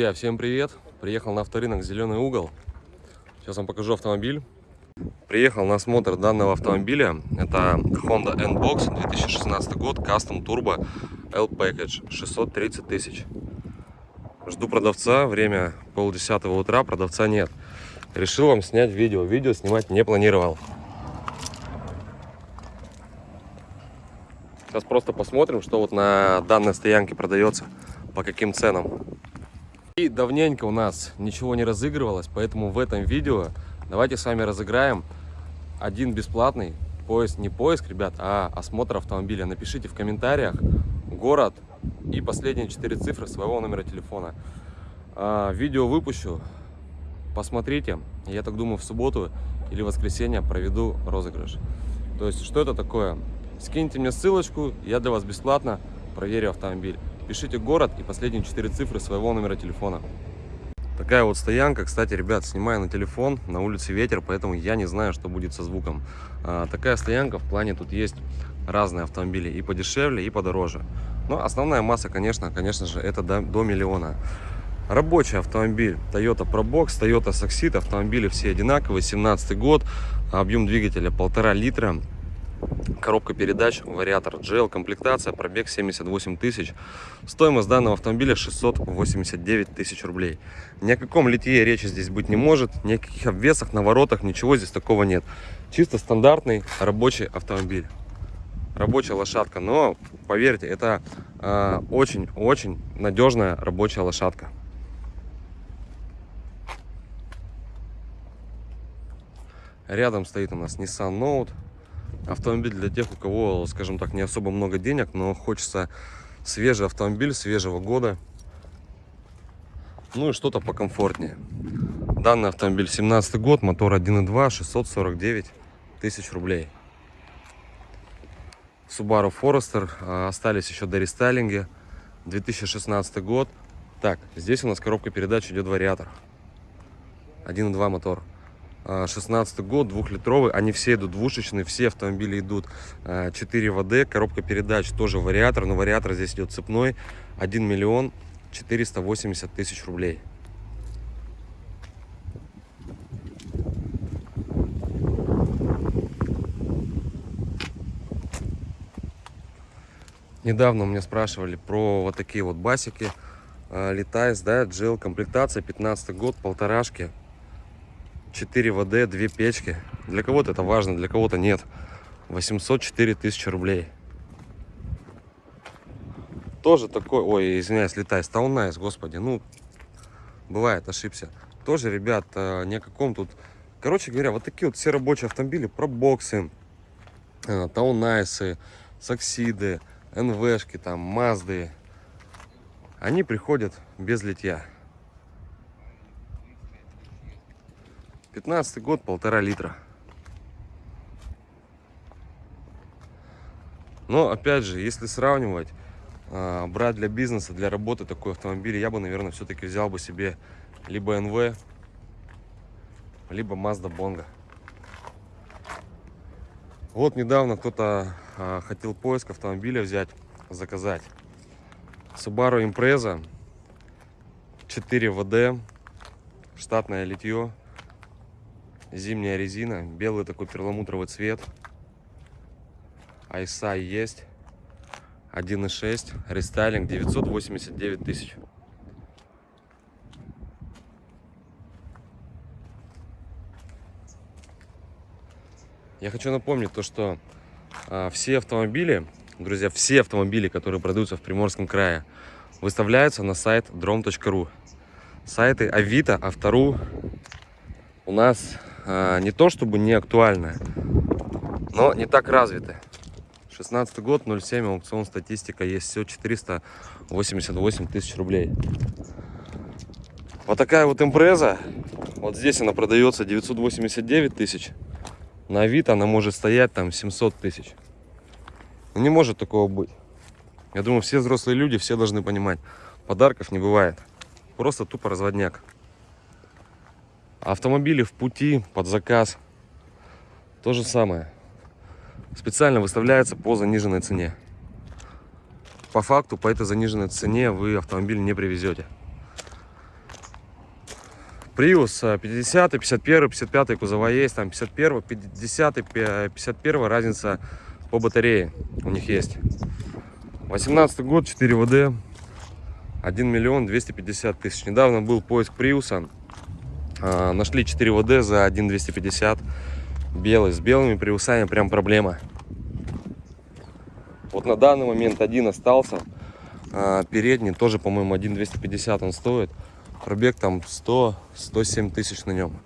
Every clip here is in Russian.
Друзья, всем привет! Приехал на авторынок «Зеленый угол». Сейчас вам покажу автомобиль. Приехал на осмотр данного автомобиля. Это Honda N-Box 2016 год, Custom Turbo L-Package, 630 тысяч. Жду продавца, время полдесятого утра, продавца нет. Решил вам снять видео. Видео снимать не планировал. Сейчас просто посмотрим, что вот на данной стоянке продается, по каким ценам. И давненько у нас ничего не разыгрывалось, поэтому в этом видео давайте с вами разыграем один бесплатный поиск, не поиск, ребят, а осмотр автомобиля. Напишите в комментариях город и последние четыре цифры своего номера телефона. А, видео выпущу, посмотрите. Я так думаю, в субботу или воскресенье проведу розыгрыш. То есть, что это такое? Скиньте мне ссылочку, я для вас бесплатно проверю автомобиль. Пишите город и последние четыре цифры своего номера телефона. Такая вот стоянка. Кстати, ребят, снимаю на телефон. На улице ветер, поэтому я не знаю, что будет со звуком. А, такая стоянка. В плане тут есть разные автомобили. И подешевле, и подороже. Но основная масса, конечно, конечно же, это до, до миллиона. Рабочий автомобиль Toyota Probox, Toyota Succeed. Автомобили все одинаковые. 17 год. Объем двигателя полтора литра коробка передач, вариатор GL, комплектация, пробег 78 тысяч. Стоимость данного автомобиля 689 тысяч рублей. Ни о каком литье речи здесь быть не может, ни о каких обвесах, наворотах, ничего здесь такого нет. Чисто стандартный рабочий автомобиль. Рабочая лошадка, но поверьте, это а, очень-очень э, надежная рабочая лошадка. Рядом стоит у нас Nissan Note автомобиль для тех, у кого, скажем так, не особо много денег, но хочется свежий автомобиль свежего года. Ну и что-то покомфортнее. Данный автомобиль 17 год, мотор 1.2, 649 тысяч рублей. Subaru Forester, а, остались еще до рестайлинга, 2016 год. Так, здесь у нас коробка передач идет вариатор. 1.2 мотор. 16 год, двухлитровый, они все идут двушечные, все автомобили идут 4 ВД, коробка передач тоже вариатор, но вариатор здесь идет цепной, 1 миллион 480 тысяч рублей. Недавно у меня спрашивали про вот такие вот басики, Lite Ace, да, GL комплектация, 15 год, полторашки, 4WD, 2 печки. Для кого-то это важно, для кого-то нет. 804 тысячи рублей. Тоже такой, ой, извиняюсь, Lite, Town Ace, господи, ну, бывает, ошибся. Тоже, ребят, э, ни о каком тут, короче говоря, вот такие вот все рабочие автомобили, пробоксы, э, Таунайсы, Саксиды, НВшки, там, Мазды, они приходят без литья. 15 год, полтора литра. Но, опять же, если сравнивать, а, брать для бизнеса, для работы такой автомобиль, я бы, наверное, все-таки взял бы себе либо НВ, либо Mazda Bongo. Вот недавно кто-то а, хотел поиск автомобиля взять, заказать. Subaru Impreza 4 ВД, штатное литье, Зимняя резина, белый такой перламутровый цвет. Айса есть. 1.6, рестайлинг 989 тысяч. Я хочу напомнить то, что а, все автомобили, друзья, все автомобили, которые продаются в Приморском крае, выставляются на сайт drom.ru. Сайты Авито, Автору у нас не то чтобы не актуальная, но не так развиты. 16 год, 0,7, аукцион, статистика, есть все 488 тысяч рублей. Вот такая вот импреза, вот здесь она продается 989 тысяч, на вид она может стоять там 700 тысяч. Не может такого быть. Я думаю, все взрослые люди, все должны понимать, подарков не бывает. Просто тупо разводняк. Автомобили в пути, под заказ. То же самое. Специально выставляется по заниженной цене. По факту, по этой заниженной цене вы автомобиль не привезете. Prius 50, 51, 55 кузова есть, там 51, 50, 51, разница по батарее у них есть. 18 год, 4 ВД, 1 миллион 250 тысяч. Недавно был поиск Приуса, а, нашли 4 ВД за 1 250, белый, с белыми Приусами прям проблема. Вот на данный момент один остался, а, передний тоже, по-моему, 1 250 он стоит. Пробег там 100-107 тысяч на нем.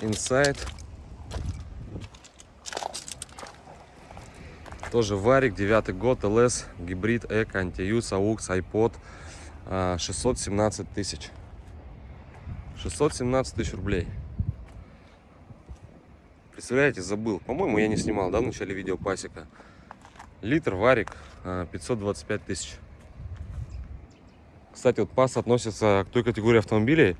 Inside. Тоже варик, девятый год, ЛС, гибрид, эко, антиюз, аукс, айпод. 617 тысяч. 617 тысяч рублей. Представляете, забыл. По-моему, я не снимал, да, в начале видео пасека. Литр варик 525 а, тысяч. Кстати, вот пас относится к той категории автомобилей,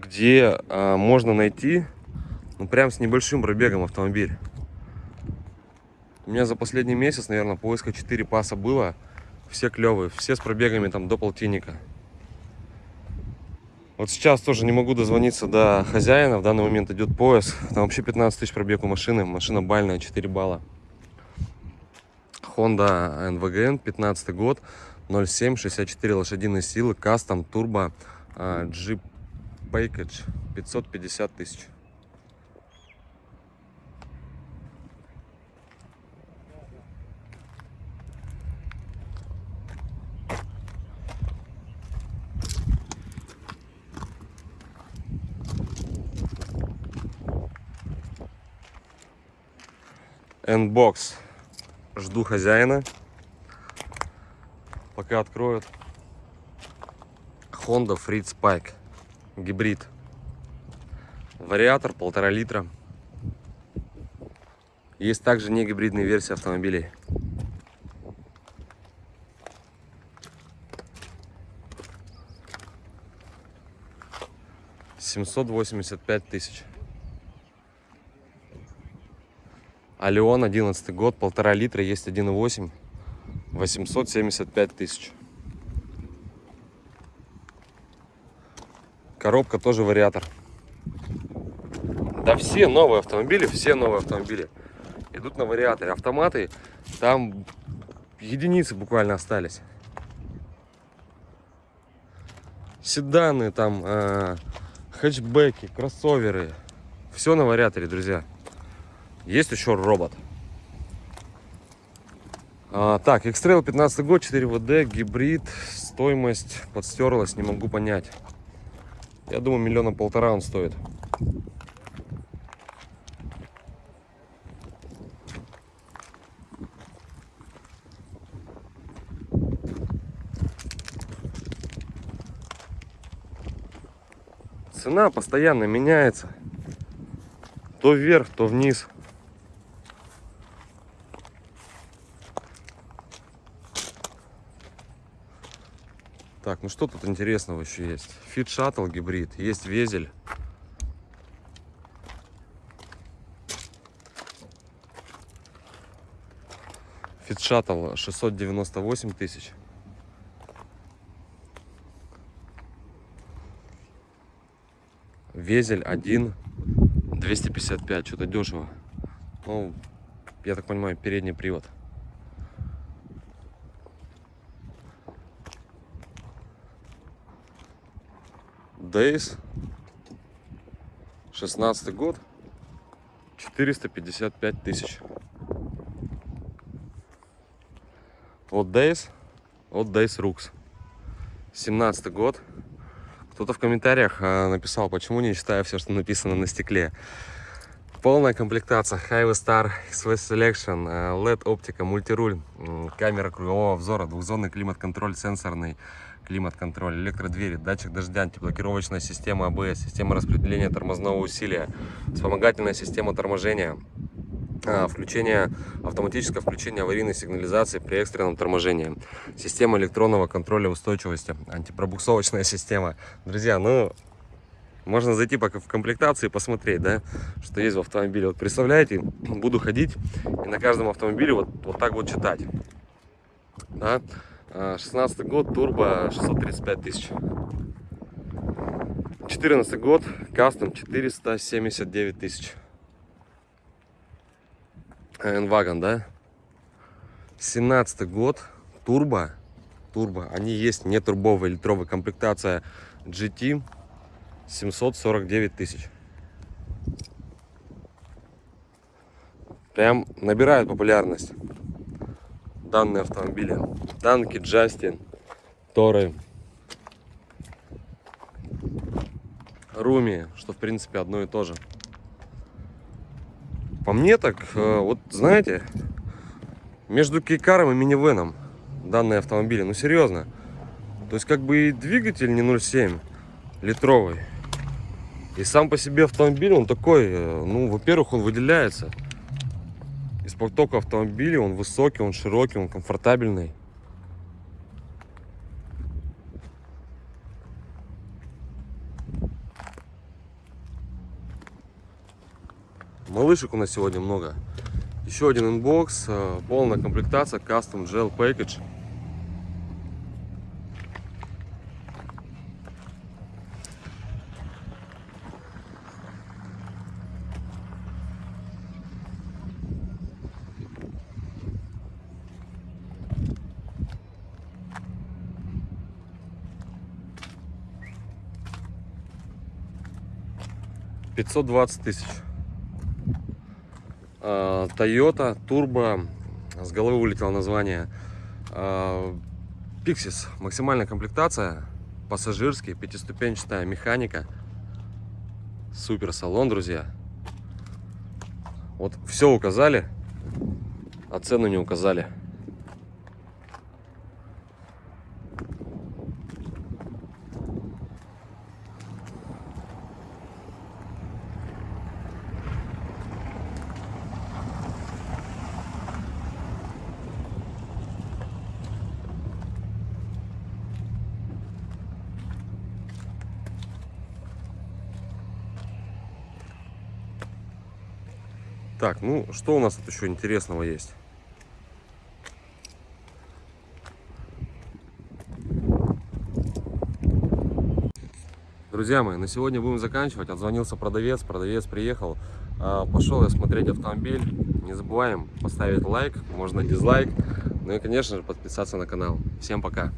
где а, можно найти, ну, прям с небольшим пробегом автомобиль. У меня за последний месяц, наверное, поиска 4 паса было. Все клевые, все с пробегами там до полтинника. Вот сейчас тоже не могу дозвониться до хозяина. В данный момент идет поиск. Там вообще 15 тысяч пробег у машины. Машина бальная, 4 балла. Honda NVGN, 15 год, 0,7, 64 лошадиные силы, кастом, турбо, Jeep Package, 550 тысяч. N-Box. Жду хозяина. Пока откроют. Honda Fritz Pike. Гибрид. Вариатор полтора литра. Есть также не гибридные версии автомобилей. Семьсот восемьдесят пять тысяч. Алион, 11 год, полтора литра, есть 1,8, 875 тысяч. Коробка тоже вариатор. Да все новые автомобили, все новые автомобили идут на вариаторе. Автоматы, там единицы буквально остались. Седаны, там э, хэтчбеки, кроссоверы. Все на вариаторе, друзья. Есть еще робот. А, так, X-Trail 15 год, 4 ВД, гибрид, стоимость подстерлась, не могу понять. Я думаю, миллиона полтора он стоит. Цена постоянно меняется. То вверх, то вниз. Так, ну что тут интересного еще есть? Fit Shuttle гибрид, есть везель. Fit Shuttle 698 тысяч. Везель 1 255, что-то дешево. Ну, я так понимаю, передний привод. Days. 16 год. 455 тысяч. Вот Days. Вот Days Rux. 17 год. Кто-то в комментариях а, написал, почему не читаю все, что написано на стекле. Полная комплектация Highway Star XV Selection, а, LED оптика, мультируль, камера кругового обзора, двухзонный климат-контроль сенсорный, климат-контроль, электродвери, датчик дождя, антиблокировочная система АБС, система распределения тормозного усилия, вспомогательная система торможения, а, включение, автоматическое включение аварийной сигнализации при экстренном торможении, система электронного контроля устойчивости, антипробуксовочная система. Друзья, ну, Можно зайти пока в комплектации и посмотреть, да, что есть в автомобиле. Вот представляете, буду ходить и на каждом автомобиле вот, вот так вот читать. Да? 16 год, турбо 635 тысяч. 14 год, кастом 479 тысяч. Энвагон, да? 17 год, турбо, турбо, они есть, не турбовая литровая комплектация GT 749 тысяч. Прям набирают популярность данные автомобили. Танки, Джастин, Торы, Руми, что в принципе одно и то же. По мне так, э, вот знаете, между кейкаром и минивеном данные автомобили, ну серьезно. То есть как бы и двигатель не 0,7 литровый. И сам по себе автомобиль, он такой, э, ну, во-первых, он выделяется. Из потока автомобилей он высокий, он широкий, он комфортабельный. Малышек у нас сегодня много. Еще один N-Box, э, полная комплектация, Custom G L Package. Пятьсот двадцать тысяч. А, Toyota Turbo, с головы вылетело название, Pixis, а, максимальная комплектация, пассажирский, пятиступенчатая механика, супер салон, друзья. Вот все указали, а цену не указали. Так, ну что у нас тут еще интересного есть? Друзья мои, на сегодня будем заканчивать. Отзвонился продавец, продавец приехал. А, пошел я смотреть автомобиль. Не забываем поставить лайк, можно дизлайк. Ну и, конечно же, подписаться на канал. Всем пока!